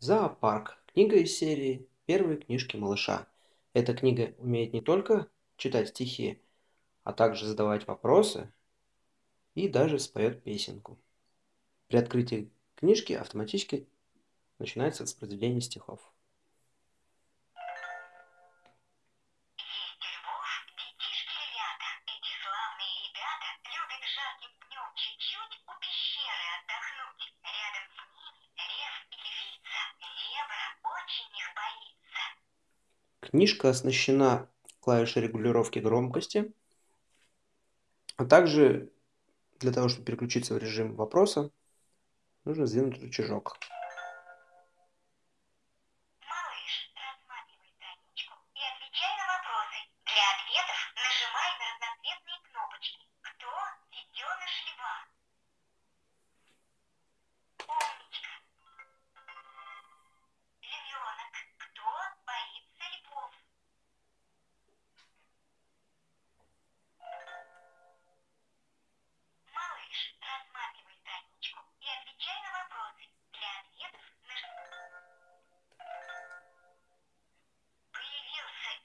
Зоопарк. Книга из серии «Первые книжки малыша». Эта книга умеет не только читать стихи, а также задавать вопросы и даже споет песенку. При открытии книжки автоматически начинается воспроизведение стихов. Чуть-чуть у пещеры отдохнуть. Книжка оснащена клавишей регулировки громкости, а также для того, чтобы переключиться в режим вопроса, нужно сдвинуть рычажок. Малыш, рассматривай страничку и отвечай на вопросы. Для ответов